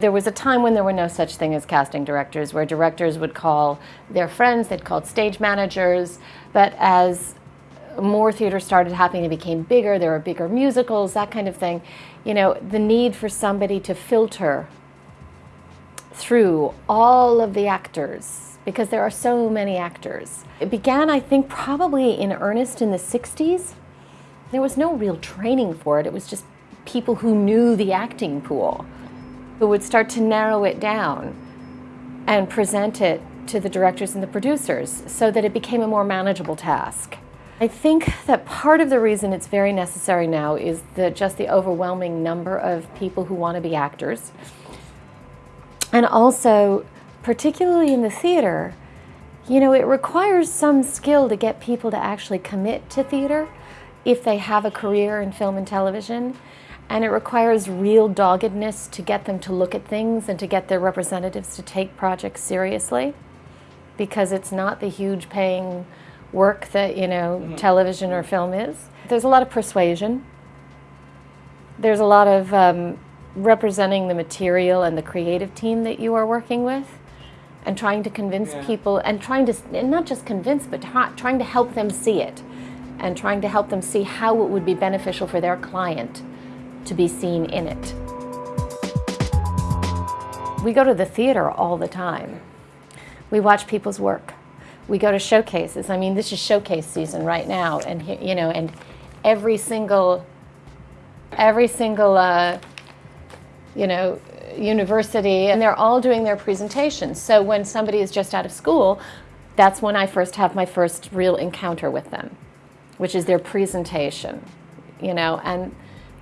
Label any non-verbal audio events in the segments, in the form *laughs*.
There was a time when there were no such thing as casting directors, where directors would call their friends, they'd call stage managers, but as more theater started happening, it became bigger, there were bigger musicals, that kind of thing. You know, the need for somebody to filter through all of the actors, because there are so many actors. It began, I think, probably in earnest in the 60s. There was no real training for it, it was just people who knew the acting pool who would start to narrow it down and present it to the directors and the producers so that it became a more manageable task. I think that part of the reason it's very necessary now is the, just the overwhelming number of people who want to be actors. And also, particularly in the theater, you know, it requires some skill to get people to actually commit to theater if they have a career in film and television. And it requires real doggedness to get them to look at things and to get their representatives to take projects seriously because it's not the huge paying work that, you know, mm -hmm. television or film is. There's a lot of persuasion. There's a lot of um, representing the material and the creative team that you are working with and trying to convince yeah. people and trying to, and not just convince, but trying to help them see it and trying to help them see how it would be beneficial for their client to be seen in it. We go to the theater all the time. We watch people's work. We go to showcases. I mean, this is showcase season right now, and you know, and every single, every single, uh, you know, university, and they're all doing their presentations. So when somebody is just out of school, that's when I first have my first real encounter with them, which is their presentation, you know, and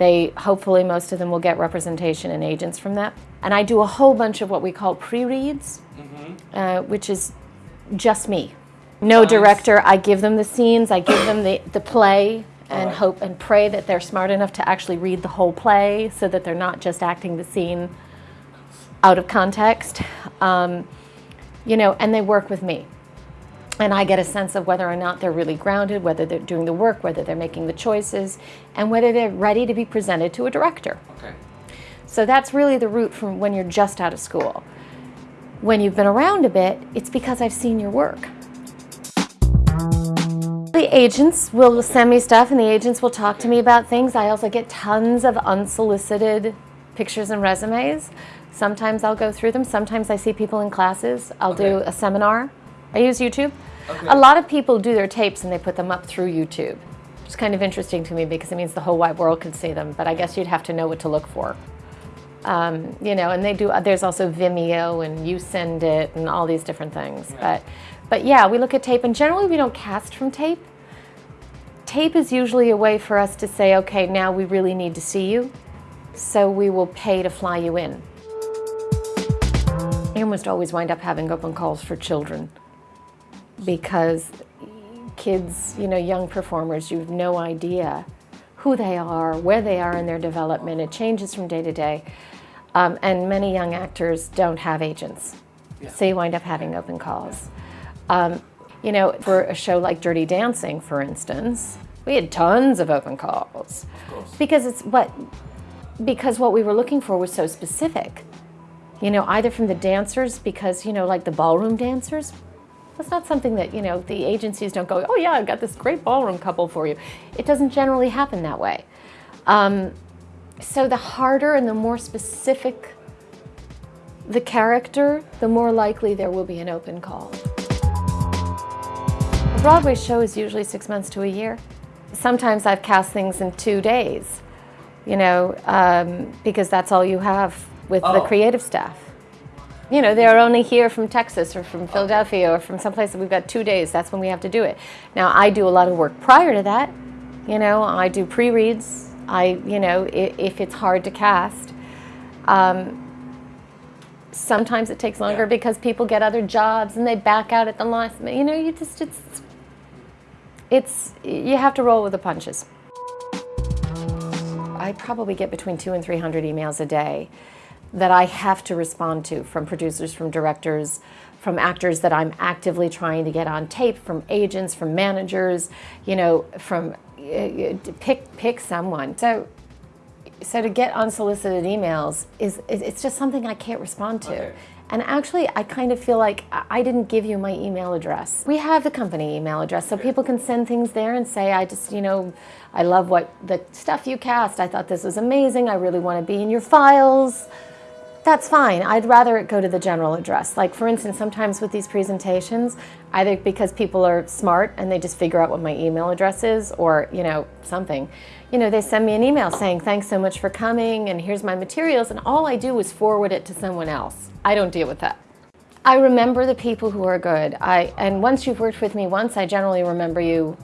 they, hopefully most of them will get representation and agents from that. And I do a whole bunch of what we call pre-reads, mm -hmm. uh, which is just me. No nice. director, I give them the scenes, I give them the, the play, and right. hope and pray that they're smart enough to actually read the whole play so that they're not just acting the scene out of context. Um, you know, and they work with me and I get a sense of whether or not they're really grounded, whether they're doing the work, whether they're making the choices, and whether they're ready to be presented to a director. Okay. So that's really the route from when you're just out of school. When you've been around a bit, it's because I've seen your work. The agents will send me stuff and the agents will talk to me about things. I also get tons of unsolicited pictures and resumes. Sometimes I'll go through them. Sometimes I see people in classes. I'll okay. do a seminar. I use YouTube. Okay. A lot of people do their tapes and they put them up through YouTube. It's kind of interesting to me because it means the whole wide world can see them, but I guess you'd have to know what to look for. Um, you know, and they do, there's also Vimeo and YouSendIt and all these different things. Yeah. But, but yeah, we look at tape and generally we don't cast from tape. Tape is usually a way for us to say, okay, now we really need to see you. So we will pay to fly you in. I almost always wind up having open calls for children because kids, you know, young performers, you have no idea who they are, where they are in their development. It changes from day to day. Um, and many young actors don't have agents. Yeah. So you wind up having open calls. Um, you know, for a show like Dirty Dancing, for instance, we had tons of open calls. Of because it's what, because what we were looking for was so specific. You know, either from the dancers, because, you know, like the ballroom dancers, that's not something that, you know, the agencies don't go, oh yeah, I've got this great ballroom couple for you. It doesn't generally happen that way. Um, so the harder and the more specific the character, the more likely there will be an open call. A Broadway show is usually six months to a year. Sometimes I've cast things in two days, you know, um, because that's all you have with oh. the creative staff. You know, they're only here from Texas or from Philadelphia or from someplace that we've got two days. That's when we have to do it. Now, I do a lot of work prior to that. You know, I do pre-reads. I, you know, if, if, it's hard to cast. Um, sometimes it takes longer yeah. because people get other jobs and they back out at the last minute. You know, you just, it's, it's, you have to roll with the punches. I probably get between two and 300 emails a day that I have to respond to from producers, from directors, from actors that I'm actively trying to get on tape, from agents, from managers, you know, from uh, pick pick someone. So So to get unsolicited emails is it's just something I can't respond to. Okay. And actually, I kind of feel like I didn't give you my email address. We have the company email address, so people can send things there and say, I just, you know, I love what the stuff you cast. I thought this was amazing. I really want to be in your files. That's fine. I'd rather it go to the general address. Like, for instance, sometimes with these presentations, either because people are smart and they just figure out what my email address is or, you know, something you know, they send me an email saying, thanks so much for coming and here's my materials. And all I do is forward it to someone else. I don't deal with that. I remember the people who are good. I And once you've worked with me once, I generally remember you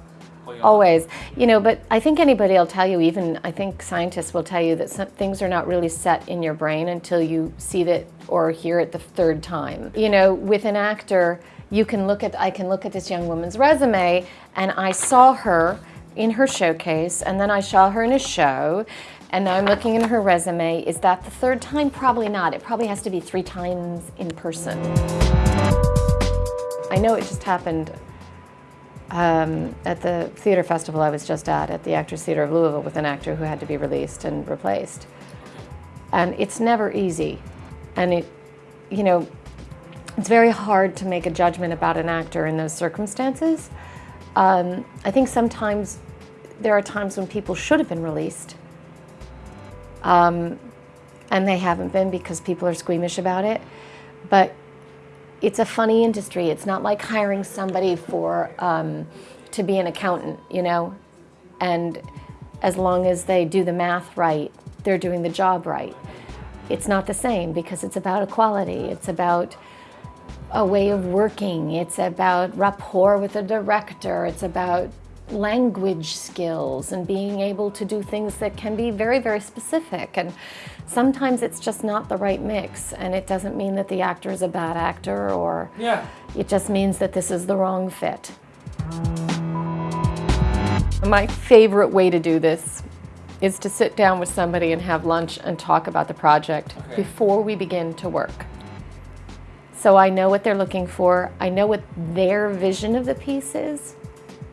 always. You know, but I think anybody will tell you, even I think scientists will tell you that some things are not really set in your brain until you see it or hear it the third time. You know, with an actor, you can look at, I can look at this young woman's resume and I saw her in her showcase, and then I saw her in a show, and now I'm looking in her resume. Is that the third time? Probably not. It probably has to be three times in person. I know it just happened um, at the theater festival I was just at, at the Actors Theater of Louisville, with an actor who had to be released and replaced. And it's never easy. And it, you know, it's very hard to make a judgment about an actor in those circumstances. Um, I think sometimes there are times when people should have been released. Um, and they haven't been because people are squeamish about it. But it's a funny industry. It's not like hiring somebody for um, to be an accountant, you know? And as long as they do the math right, they're doing the job right. It's not the same because it's about equality. It's about a way of working. It's about rapport with a director. It's about language skills and being able to do things that can be very, very specific. And sometimes it's just not the right mix. And it doesn't mean that the actor is a bad actor or yeah. it just means that this is the wrong fit. My favorite way to do this is to sit down with somebody and have lunch and talk about the project okay. before we begin to work. So I know what they're looking for. I know what their vision of the piece is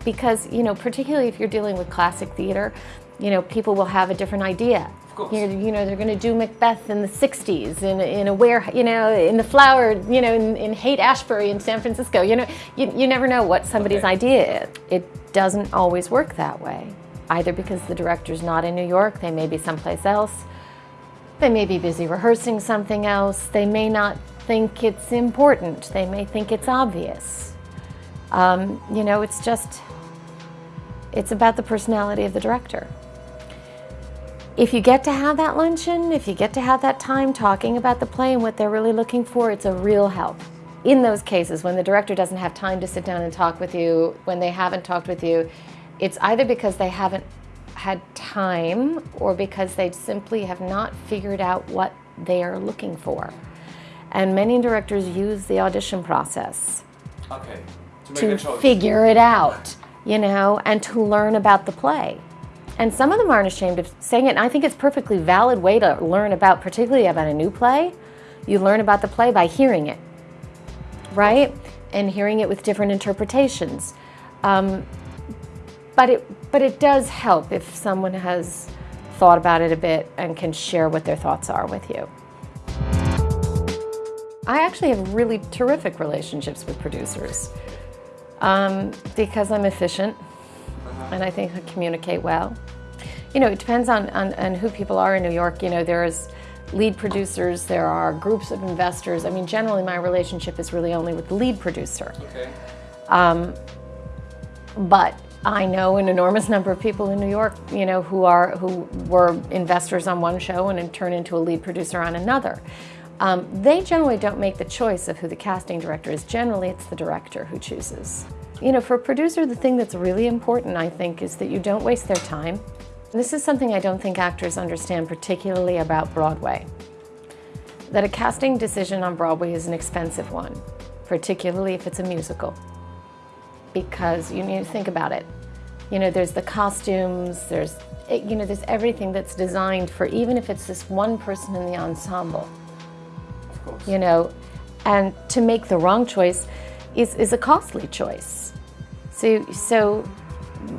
because, you know, particularly if you're dealing with classic theater, you know, people will have a different idea. You know, you know, they're going to do Macbeth in the 60s in, in a where, you know, in the flower, you know, in, in Haight-Ashbury in San Francisco. You know, you, you never know what somebody's okay. idea is. It doesn't always work that way, either because the director's not in New York, they may be someplace else, they may be busy rehearsing something else, they may not think it's important, they may think it's obvious. Um, you know, it's just, it's about the personality of the director. If you get to have that luncheon, if you get to have that time talking about the play and what they're really looking for, it's a real help. In those cases, when the director doesn't have time to sit down and talk with you, when they haven't talked with you, it's either because they haven't had time or because they simply have not figured out what they are looking for. And many directors use the audition process okay. to, to figure it out you know, and to learn about the play. And some of them aren't ashamed of saying it. And I think it's a perfectly valid way to learn about, particularly about a new play. You learn about the play by hearing it, right? And hearing it with different interpretations. Um, but it, but it does help if someone has thought about it a bit and can share what their thoughts are with you. I actually have really terrific relationships with producers um, because I'm efficient and I think I communicate well. You know, it depends on, on, on who people are in New York. You know, there's lead producers, there are groups of investors. I mean, generally my relationship is really only with the lead producer. Okay. Um, but I know an enormous number of people in New York, you know, who are who were investors on one show and then turn into a lead producer on another. Um, they generally don't make the choice of who the casting director is. Generally, it's the director who chooses. You know, for a producer, the thing that's really important, I think, is that you don't waste their time. This is something I don't think actors understand, particularly about Broadway. That a casting decision on Broadway is an expensive one, particularly if it's a musical. Because you need to think about it. You know, there's the costumes, there's, you know, there's everything that's designed for, even if it's this one person in the ensemble you know, and to make the wrong choice is, is a costly choice. So, so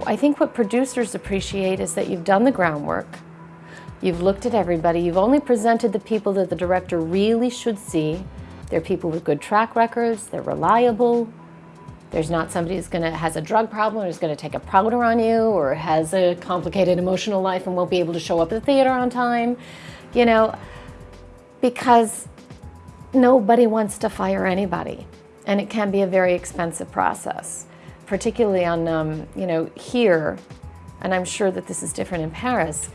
I think what producers appreciate is that you've done the groundwork, You've looked at everybody. You've only presented the people that the director really should see. They're people with good track records. They're reliable. There's not somebody who's gonna has a drug problem or is gonna take a powder on you or has a complicated emotional life and won't be able to show up at the theater on time. You know, because nobody wants to fire anybody and it can be a very expensive process, particularly on, um, you know, here, and I'm sure that this is different in Paris,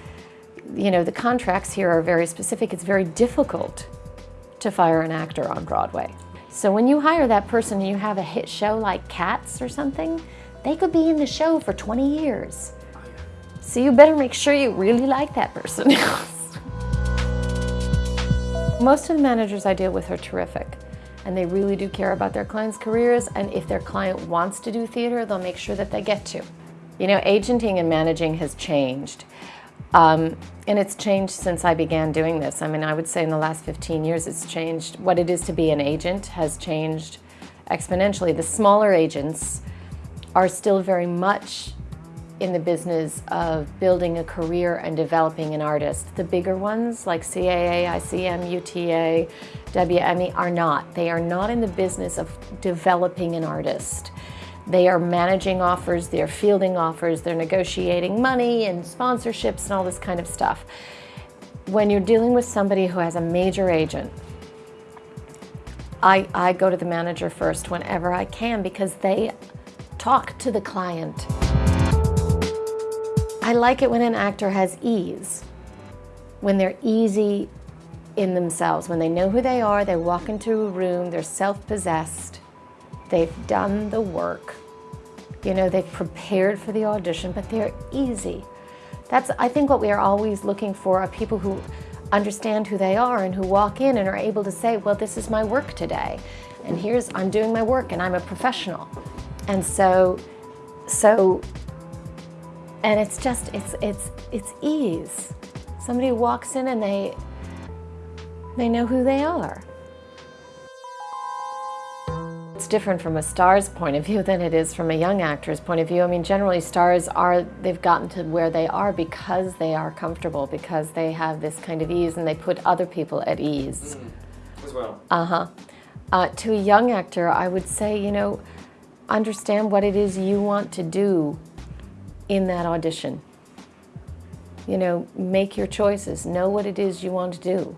you know, the contracts here are very specific. It's very difficult to fire an actor on Broadway. So when you hire that person and you have a hit show like Cats or something, they could be in the show for 20 years. So you better make sure you really like that person. *laughs* Most of the managers I deal with are terrific and they really do care about their clients' careers and if their client wants to do theater, they'll make sure that they get to. You know, agenting and managing has changed. Um, and it's changed since I began doing this. I mean, I would say in the last 15 years it's changed. What it is to be an agent has changed exponentially. The smaller agents are still very much in the business of building a career and developing an artist. The bigger ones like CAA, ICM, UTA, WME are not. They are not in the business of developing an artist. They are managing offers, they're fielding offers, they're negotiating money and sponsorships and all this kind of stuff. When you're dealing with somebody who has a major agent, I, I go to the manager first whenever I can because they talk to the client. I like it when an actor has ease, when they're easy in themselves, when they know who they are, they walk into a room, they're self-possessed, they've done the work, you know, they've prepared for the audition, but they're easy. That's, I think, what we are always looking for are people who understand who they are and who walk in and are able to say, well, this is my work today. And here's, I'm doing my work and I'm a professional. And so, so, and it's just, it's, it's, it's ease. Somebody walks in and they, they know who they are. It's different from a star's point of view than it is from a young actor's point of view. I mean, generally stars are, they've gotten to where they are because they are comfortable, because they have this kind of ease and they put other people at ease. Mm, as well. Uh-huh. Uh, to a young actor, I would say, you know, understand what it is you want to do in that audition. You know, make your choices. Know what it is you want to do.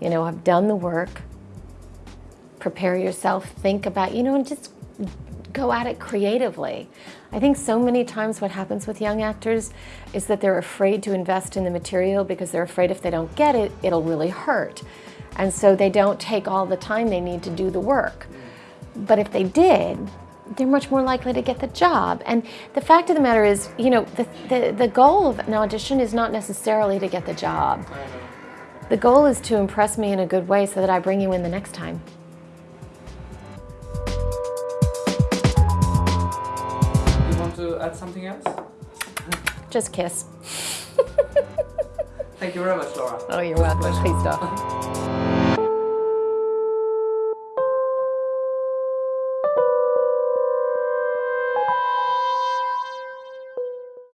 You know, I've done the work prepare yourself, think about, you know, and just go at it creatively. I think so many times what happens with young actors is that they're afraid to invest in the material because they're afraid if they don't get it, it'll really hurt. And so they don't take all the time they need to do the work. But if they did, they're much more likely to get the job. And the fact of the matter is, you know, the, the, the goal of an audition is not necessarily to get the job. The goal is to impress me in a good way so that I bring you in the next time. You want to add something else? Just kiss. *laughs* Thank you very much, Laura. Oh, you're welcome. Please stop. *laughs*